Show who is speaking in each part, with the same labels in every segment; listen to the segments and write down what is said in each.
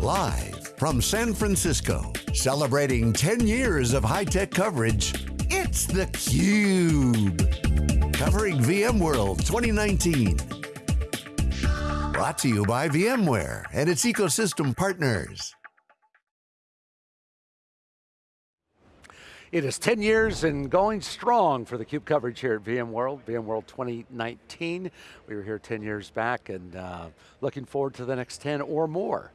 Speaker 1: Live from San Francisco, celebrating 10 years of high-tech coverage, it's theCUBE. Covering VMworld 2019. Brought to you by VMware and its ecosystem partners.
Speaker 2: It is 10 years and going strong for the CUBE coverage here at VMworld, VMworld 2019. We were here 10 years back and uh, looking forward to the next 10 or more.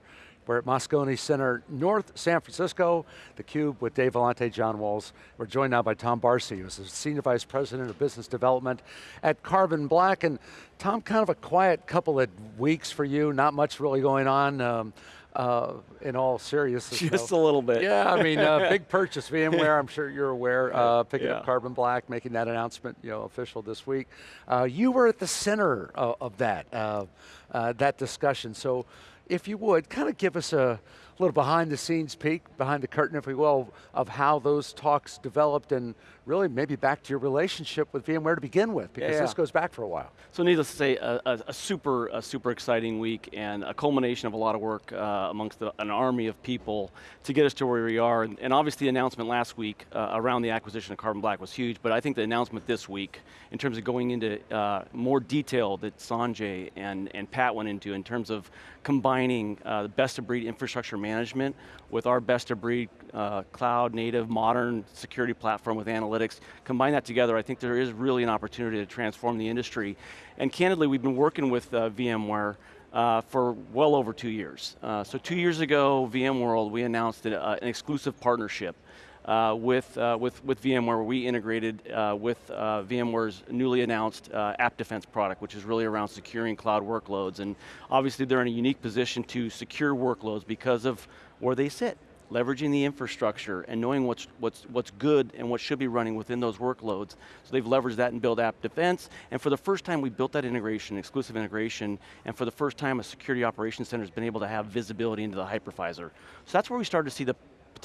Speaker 2: We're at Moscone Center, North San Francisco, the Cube with Dave Vellante, John Walls. We're joined now by Tom Barsi, who's the Senior Vice President of Business Development at Carbon Black. And Tom, kind of a quiet couple of weeks for you, not much really going on. Um, uh, in all seriousness.
Speaker 3: Just so. a little bit.
Speaker 2: Yeah, I mean, uh, big purchase, VMware, I'm sure you're aware, uh, picking yeah. up Carbon Black, making that announcement you know, official this week. Uh, you were at the center of, of that, uh, uh, that discussion. So if you would, kind of give us a, a little behind the scenes peek, behind the curtain if we will, of how those talks developed and really maybe back to your relationship with VMware to begin with, because yeah, yeah. this goes back for a while.
Speaker 3: So needless to say, a, a, a, super, a super exciting week and a culmination of a lot of work uh, amongst the, an army of people to get us to where we are. And, and obviously the announcement last week uh, around the acquisition of Carbon Black was huge, but I think the announcement this week, in terms of going into uh, more detail that Sanjay and, and Pat went into in terms of combining uh, the best of breed infrastructure management with our best of breed uh, cloud native modern security platform with analytics. Combine that together, I think there is really an opportunity to transform the industry. And candidly, we've been working with uh, VMware uh, for well over two years. Uh, so two years ago, VMworld, we announced uh, an exclusive partnership uh, with, uh, with, with VMware, where we integrated uh, with uh, VMware's newly announced uh, App Defense product, which is really around securing cloud workloads. And obviously they're in a unique position to secure workloads because of where they sit leveraging the infrastructure and knowing what's, what's, what's good and what should be running within those workloads. So they've leveraged that and built app defense, and for the first time we built that integration, exclusive integration, and for the first time a security operations center has been able to have visibility into the hypervisor. So that's where we started to see the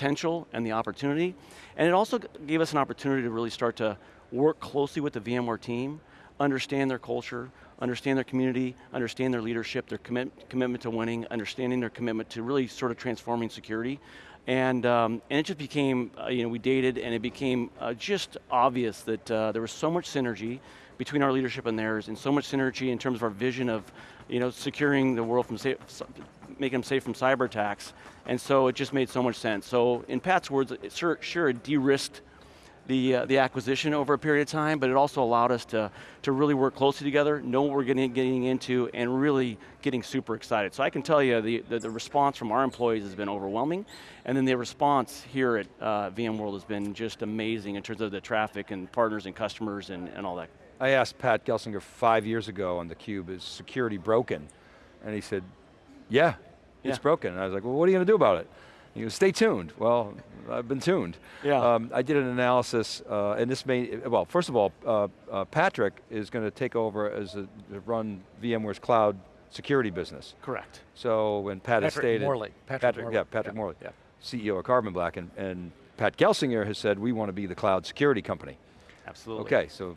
Speaker 3: potential and the opportunity. And it also gave us an opportunity to really start to work closely with the VMware team, understand their culture, understand their community, understand their leadership, their commit, commitment to winning, understanding their commitment to really sort of transforming security. And, um, and it just became, uh, you know, we dated and it became uh, just obvious that uh, there was so much synergy between our leadership and theirs and so much synergy in terms of our vision of, you know, securing the world from making them safe from cyber attacks. And so it just made so much sense. So in Pat's words, it sure, sure de-risked the, uh, the acquisition over a period of time, but it also allowed us to, to really work closely together, know what we're getting, getting into, and really getting super excited. So I can tell you the, the, the response from our employees has been overwhelming, and then the response here at uh, VMworld has been just amazing in terms of the traffic and partners and customers and, and all that.
Speaker 4: I asked Pat Gelsinger five years ago on theCUBE, is security broken? And he said, yeah, it's broken. And I was like, well, what are you going to do about it? He goes, stay tuned. Well, I've been tuned.
Speaker 3: Yeah. Um,
Speaker 4: I did an analysis, uh, and this may, well, first of all, uh, uh, Patrick is going to take over as a, run VMware's cloud security business.
Speaker 3: Correct.
Speaker 4: So when Pat
Speaker 2: Patrick
Speaker 4: has stated-
Speaker 2: Morley.
Speaker 4: Patrick, Patrick
Speaker 2: Morley.
Speaker 4: Yeah, Patrick yeah. Morley, yeah. CEO of Carbon Black, and, and Pat Gelsinger has said, we want to be the cloud security company.
Speaker 3: Absolutely.
Speaker 4: Okay, so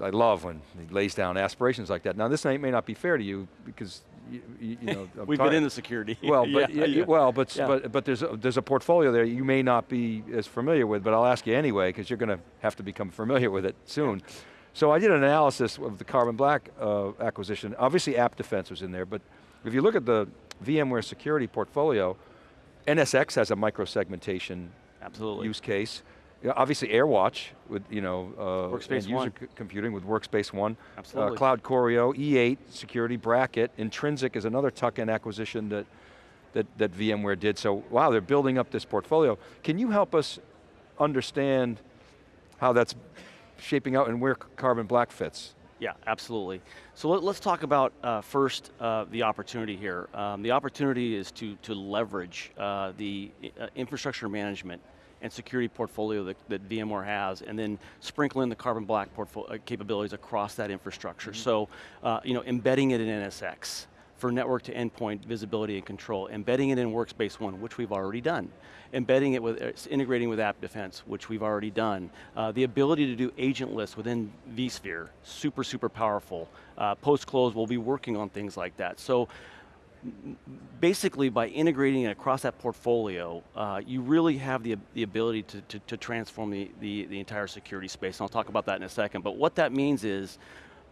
Speaker 4: I love when he lays down aspirations like that. Now this may not be fair to you because you, you know,
Speaker 3: We've been in the security.
Speaker 4: Well, but yeah, yeah. well, but yeah. but but there's a, there's a portfolio there you may not be as familiar with, but I'll ask you anyway because you're going to have to become familiar with it soon. So I did an analysis of the Carbon Black uh, acquisition. Obviously, App Defense was in there, but if you look at the VMware security portfolio, NSX has a micro-segmentation use case. Yeah, obviously AirWatch with you know uh,
Speaker 3: Workspace
Speaker 4: user
Speaker 3: One.
Speaker 4: computing with Workspace One.
Speaker 3: Absolutely.
Speaker 4: Uh, CloudCoreo, E8 security bracket. Intrinsic is another tuck-in acquisition that, that that VMware did. So wow, they're building up this portfolio. Can you help us understand how that's shaping out and where Carbon Black fits?
Speaker 3: Yeah, absolutely. So let, us talk about uh, first uh, the opportunity here. Um, the opportunity is to, to leverage uh, the uh, infrastructure management and security portfolio that, that VMware has, and then sprinkle in the Carbon Black uh, capabilities across that infrastructure. Mm -hmm. So, uh, you know, embedding it in NSX for network to endpoint visibility and control, embedding it in Workspace ONE, which we've already done, embedding it with, uh, integrating with App Defense, which we've already done, uh, the ability to do agentless within vSphere, super, super powerful. Uh, Post-close, we'll be working on things like that. So, basically by integrating it across that portfolio, uh, you really have the, the ability to, to, to transform the, the, the entire security space, and I'll talk about that in a second, but what that means is,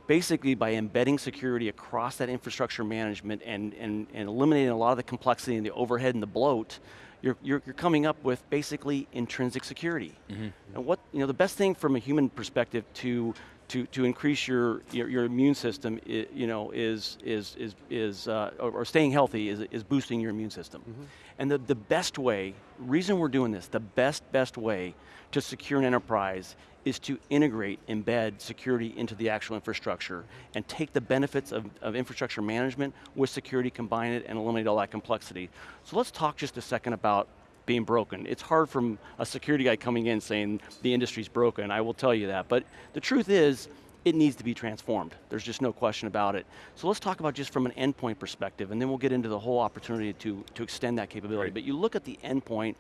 Speaker 3: basically by embedding security across that infrastructure management and, and, and eliminating a lot of the complexity and the overhead and the bloat, you're, you're, you're coming up with basically intrinsic security. Mm -hmm. And what, you know, the best thing from a human perspective to to, to increase your, your, your immune system, you know, is, is, is, is uh, or, or, staying healthy is, is boosting your immune system. Mm -hmm. And the, the best way, reason we're doing this, the best, best way to secure an enterprise is to integrate, embed security into the actual infrastructure and take the benefits of, of infrastructure management with security, combine it, and eliminate all that complexity. So let's talk just a second about being broken. It's hard from a security guy coming in saying the industry's broken, I will tell you that. But the truth is, it needs to be transformed. There's just no question about it. So let's talk about just from an endpoint perspective, and then we'll get into the whole opportunity to, to extend that capability. Right. But you look at the endpoint,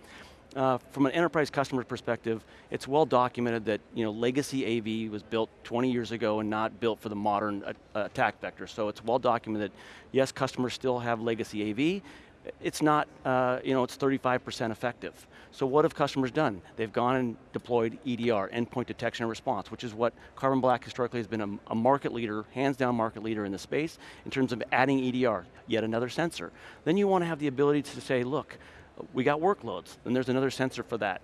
Speaker 3: uh, from an enterprise customer perspective, it's well documented that you know, legacy AV was built 20 years ago and not built for the modern uh, attack vector. So it's well documented, yes, customers still have legacy AV, it's not, uh, you know, it's 35% effective. So what have customers done? They've gone and deployed EDR, endpoint detection and response, which is what Carbon Black historically has been a, a, market leader, hands down market leader in the space, in terms of adding EDR, yet another sensor. Then you want to have the ability to say, look, we got workloads, and there's another sensor for that.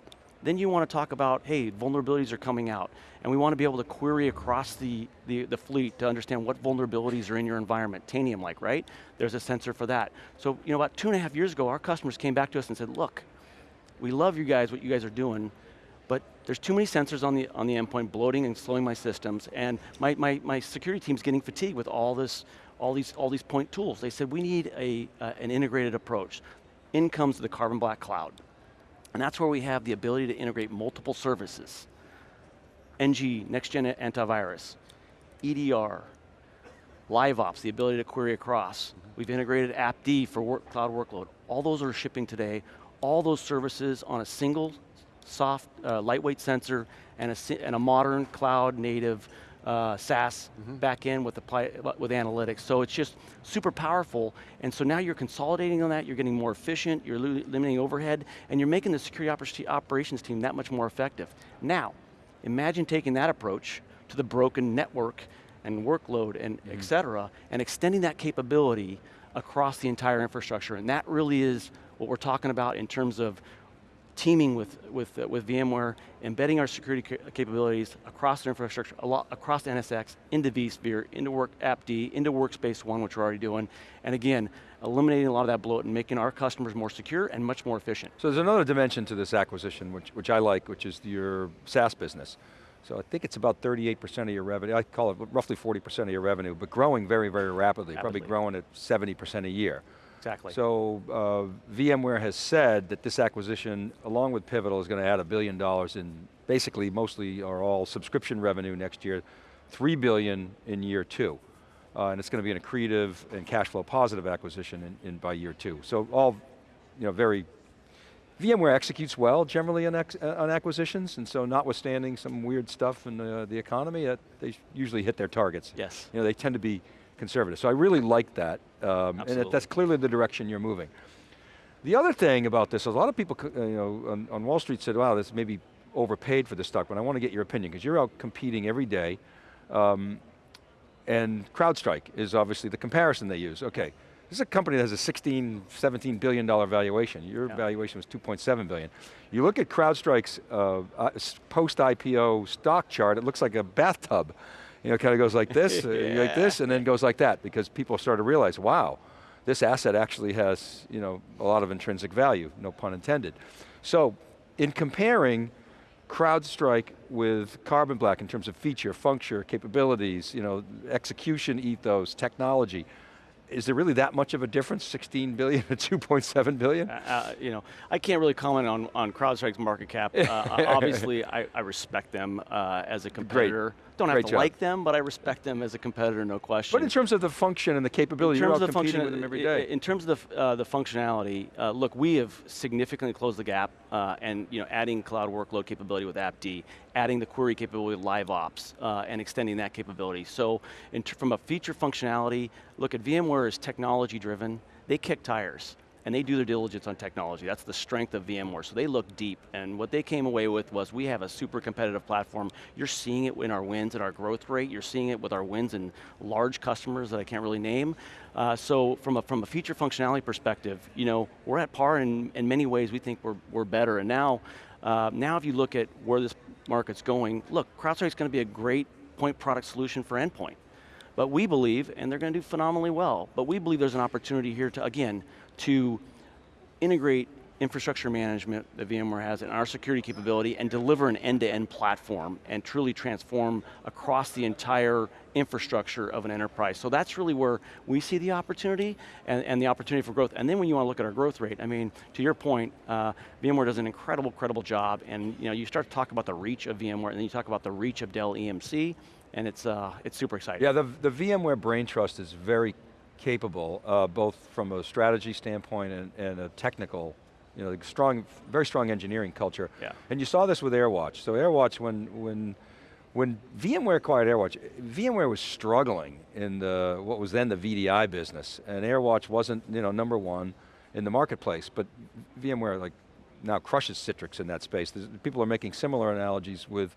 Speaker 3: Then you want to talk about, hey, vulnerabilities are coming out, and we want to be able to query across the, the, the fleet to understand what vulnerabilities are in your environment, Tanium-like, right? There's a sensor for that. So, you know, about two and a half years ago, our customers came back to us and said, look, we love you guys, what you guys are doing, but there's too many sensors on the, on the endpoint bloating and slowing my systems, and my, my, my security team's getting fatigued with all this, all these, all these point tools. They said, we need a, uh, an integrated approach. In comes the Carbon Black Cloud. And that's where we have the ability to integrate multiple services. NG, next gen antivirus, EDR, LiveOps, the ability to query across. Mm -hmm. We've integrated AppD for work, cloud workload. All those are shipping today. All those services on a single soft, uh, lightweight sensor and a, and a modern cloud native uh, SaaS mm -hmm. back in with, apply, with analytics. So it's just super powerful, and so now you're consolidating on that, you're getting more efficient, you're limiting overhead, and you're making the security operations team that much more effective. Now, imagine taking that approach to the broken network and workload and mm -hmm. et cetera, and extending that capability across the entire infrastructure, and that really is what we're talking about in terms of teaming with, with, uh, with VMware, embedding our security ca capabilities across their infrastructure, a lot, across NSX, into vSphere, into Work AppD, into Workspace ONE, which we're already doing, and again, eliminating a lot of that bloat and making our customers more secure and much more efficient.
Speaker 4: So there's another dimension to this acquisition, which, which I like, which is your SaaS business. So I think it's about 38% of your revenue, I call it roughly 40% of your revenue, but growing very, very rapidly, rapidly. probably growing at 70% a year.
Speaker 3: Exactly.
Speaker 4: So uh, VMware has said that this acquisition, along with Pivotal, is going to add a billion dollars in basically mostly or all subscription revenue next year, three billion in year two. Uh, and it's going to be an accretive and cash flow positive acquisition in, in by year two. So all, you know, very, VMware executes well generally on, ex, uh, on acquisitions, and so notwithstanding some weird stuff in the, the economy, uh, they usually hit their targets.
Speaker 3: Yes.
Speaker 4: You know, they tend to be conservative. So I really like that, um, and that's clearly the direction you're moving. The other thing about this, a lot of people uh, you know, on, on, Wall Street said, wow, this may be overpaid for this stock, but I want to get your opinion, because you're out competing every day, um, and CrowdStrike is obviously the comparison they use. Okay, this is a company that has a 16, 17 billion dollar valuation. Your yeah. valuation was 2.7 billion. You look at CrowdStrike's uh, post-IPO stock chart, it looks like a bathtub you know, kind of goes like this, uh, yeah. like this, and then goes like that, because people start to realize, wow, this asset actually has, you know, a lot of intrinsic value, no pun intended. So, in comparing CrowdStrike with Carbon Black in terms of feature, function, capabilities, you know, execution ethos, technology, is there really that much of a difference, 16 billion to 2.7 billion? Uh,
Speaker 3: uh, you know, I can't really comment on, on CrowdStrike's market cap. Uh, obviously, I, I, respect them uh, as a competitor. Great. Don't have Great to job. like them, but I respect them as a competitor, no question.
Speaker 4: But in terms of the function and the capability, you're out competing function, with them every day.
Speaker 3: In terms of the, uh, the functionality, uh, look, we have significantly closed the gap and you know, adding cloud workload capability with AppD, adding the query capability with LiveOps, and extending that capability. So from a feature functionality, look at VMware is technology driven, they kick tires and they do their diligence on technology. That's the strength of VMware. So they look deep, and what they came away with was we have a super competitive platform. You're seeing it in our wins and our growth rate. You're seeing it with our wins in large customers that I can't really name. Uh, so from a, from a feature functionality perspective, you know, we're at par in, in many ways we think we're, we're better. And now, uh, now if you look at where this market's going, look, CrowdStrike's going to be a great point product solution for endpoint. But we believe, and they're going to do phenomenally well, but we believe there's an opportunity here to, again, to integrate infrastructure management that VMware has and our security capability and deliver an end-to-end -end platform and truly transform across the entire infrastructure of an enterprise. So that's really where we see the opportunity and, and the opportunity for growth. And then when you want to look at our growth rate, I mean, to your point, uh, VMware does an incredible, incredible job and you know, you start to talk about the reach of VMware and then you talk about the reach of Dell EMC and it's, uh, it's super exciting.
Speaker 4: Yeah, the, the VMware Brain Trust is very capable, uh, both from a strategy standpoint and, and a technical, you know, strong, very strong engineering culture.
Speaker 3: Yeah.
Speaker 4: And you saw this with AirWatch. So AirWatch, when, when, when VMware acquired AirWatch, VMware was struggling in the, what was then the VDI business, and AirWatch wasn't, you know, number one in the marketplace, but VMware like now crushes Citrix in that space. There's, people are making similar analogies with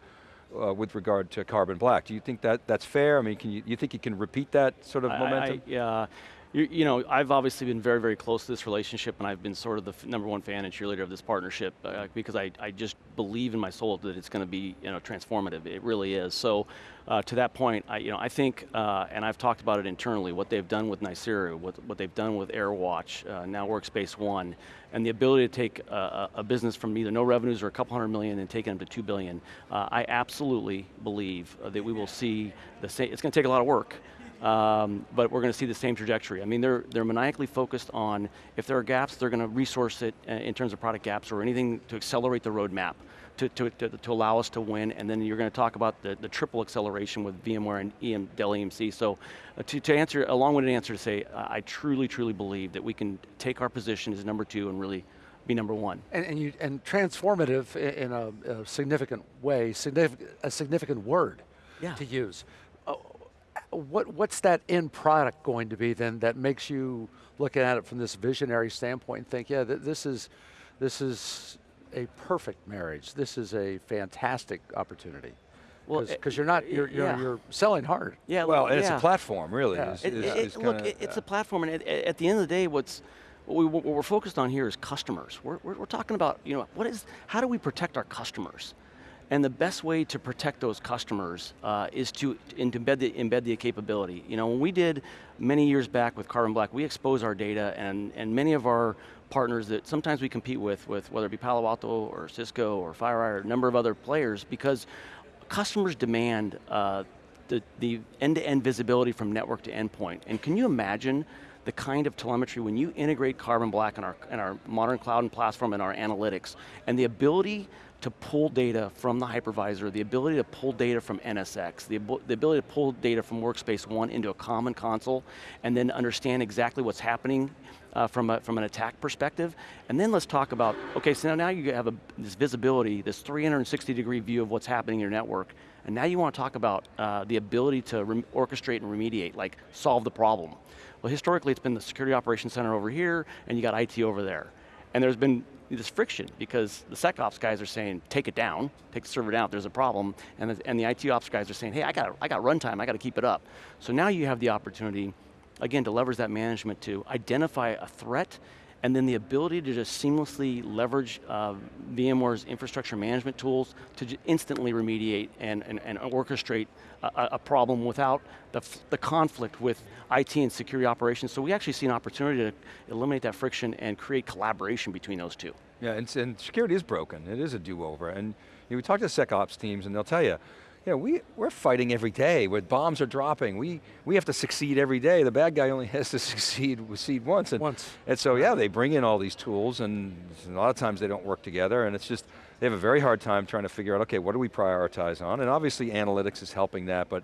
Speaker 4: uh, with regard to carbon black. Do you think that that's fair? I mean, can you, you think you can repeat that sort of
Speaker 3: I,
Speaker 4: momentum?
Speaker 3: I, yeah. You, you, know, I've obviously been very, very close to this relationship and I've been sort of the number one fan and cheerleader of this partnership uh, because I, I just believe in my soul that it's going to be you know, transformative. It really is. So uh, to that point, I, you know, I think, uh, and I've talked about it internally, what they've done with Nicira, what, what they've done with AirWatch, uh, now Workspace ONE, and the ability to take a, a, business from either no revenues or a couple hundred million and take them to two billion, uh, I absolutely believe that we will see the same, it's going to take a lot of work, um, but we're going to see the same trajectory. I mean, they're, they're maniacally focused on, if there are gaps, they're going to resource it uh, in terms of product gaps or anything to accelerate the roadmap. To, to, to, to, allow us to win, and then you're going to talk about the, the triple acceleration with VMware and EM, Dell EMC. So uh, to, to answer, a long-winded answer to say, uh, I truly, truly believe that we can take our position as number two and really be number one.
Speaker 2: And, and, you, and transformative in a, a significant way, significant, a significant word
Speaker 3: yeah.
Speaker 2: to use what, what's that end product going to be then that makes you looking at it from this visionary standpoint and think, yeah, th this is, this is a perfect marriage. This is a fantastic opportunity. Well, because you're not, you're, you're, yeah. you're, selling hard.
Speaker 3: Yeah.
Speaker 4: Well,
Speaker 3: and
Speaker 4: yeah. it's a platform, really.
Speaker 3: Yeah.
Speaker 4: It's,
Speaker 3: it,
Speaker 4: it's,
Speaker 3: it,
Speaker 4: it's
Speaker 3: look,
Speaker 4: kinda,
Speaker 3: it's a platform, and at, at, the end of the day, what's what, we, what we're focused on here is customers. We're, we're, we're talking about, you know, what is, how do we protect our customers? And the best way to protect those customers uh, is to, embed, the, embed the capability. You know, when we did many years back with Carbon Black, we expose our data and, and many of our partners that sometimes we compete with, with whether it be Palo Alto or Cisco or FireEye or a number of other players because customers demand uh, the end-to-end -end visibility from network to endpoint. And can you imagine the kind of telemetry when you integrate Carbon Black in our, in our modern cloud and platform and our analytics and the ability to pull data from the hypervisor, the ability to pull data from NSX, the, the ability to pull data from Workspace ONE into a common console, and then understand exactly what's happening uh, from, a, from an attack perspective. And then let's talk about, okay, so now you have a, this visibility, this 360 degree view of what's happening in your network, and now you want to talk about uh, the ability to orchestrate and remediate, like solve the problem. Well, historically it's been the Security Operations Center over here, and you got IT over there. And there's been this friction because the SecOps guys are saying, take it down, take the server down, there's a problem, and the, and the IT ops guys are saying, hey, I got, I got runtime, I got to keep it up. So now you have the opportunity, again, to leverage that management to identify a threat and then the ability to just seamlessly leverage uh, VMware's infrastructure management tools to instantly remediate and, and, and orchestrate a, a, problem without the, the conflict with IT and security operations. So we actually see an opportunity to eliminate that friction and create collaboration between those two.
Speaker 4: Yeah, and, and security is broken. It is a do-over. And you know, we talk to SecOps teams and they'll tell you, you know, we, we're fighting every day where bombs are dropping. We, we have to succeed every day. The bad guy only has to succeed, succeed once. And,
Speaker 2: once.
Speaker 4: And so yeah, they bring in all these tools and a lot of times they don't work together and it's just, they have a very hard time trying to figure out, okay, what do we prioritize on? And obviously analytics is helping that, but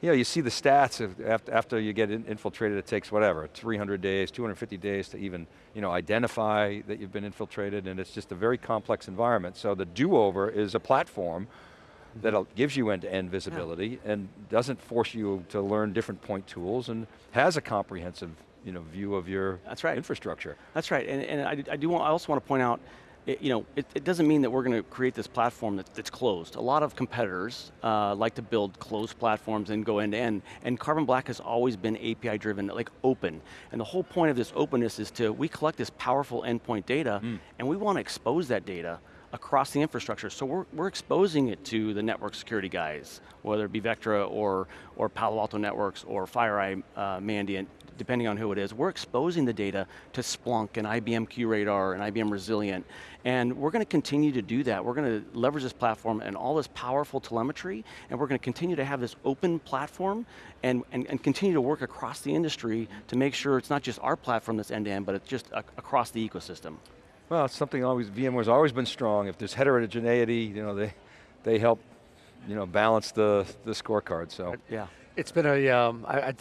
Speaker 4: you know, you see the stats of after, after you get infiltrated, it takes whatever, 300 days, 250 days to even you know, identify that you've been infiltrated and it's just a very complex environment. So the do-over is a platform that gives you end-to-end -end visibility yeah. and doesn't force you to learn different point tools and has a comprehensive you know, view of your
Speaker 3: That's right.
Speaker 4: infrastructure.
Speaker 3: That's right, and, and I, I do want, I also want to point out, it, you know, it, it, doesn't mean that we're going to create this platform that, that's closed. A lot of competitors uh, like to build closed platforms and go end to end, and Carbon Black has always been API driven, like open. And the whole point of this openness is to, we collect this powerful endpoint data, mm. and we want to expose that data across the infrastructure. So we're, we're exposing it to the network security guys, whether it be Vectra or, or Palo Alto Networks or FireEye uh, Mandiant, depending on who it is. We're exposing the data to Splunk and IBM QRadar and IBM Resilient. And we're going to continue to do that. We're going to leverage this platform and all this powerful telemetry, and we're going to continue to have this open platform and, and, and continue to work across the industry to make sure it's not just our platform that's end-to-end, -end, but it's just across the ecosystem.
Speaker 4: Well, it's something always, VMware's always been strong. If there's heterogeneity, you know, they, they help, you know, balance the, the scorecard, so.
Speaker 2: Yeah. It's been a, um, I, I,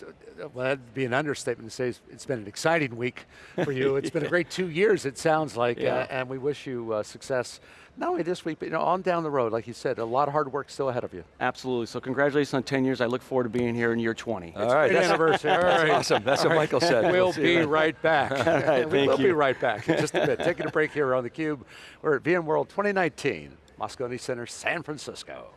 Speaker 2: well, that'd be an understatement to say it's been an exciting week for you. It's been a great two years, it sounds like, yeah. uh, and we wish you uh, success not only this week, but you know, on down the road, like you said, a lot of hard work still ahead of you.
Speaker 3: Absolutely, so congratulations on 10 years. I look forward to being here in year 20.
Speaker 4: All right,
Speaker 2: that's anniversary. All
Speaker 4: right. awesome, that's All what right. Michael said.
Speaker 2: We'll, be right back.
Speaker 3: All right,
Speaker 2: we will
Speaker 3: you.
Speaker 2: be right back in just a bit. Taking a break here on theCUBE. We're at VMworld 2019, Moscone Center, San Francisco.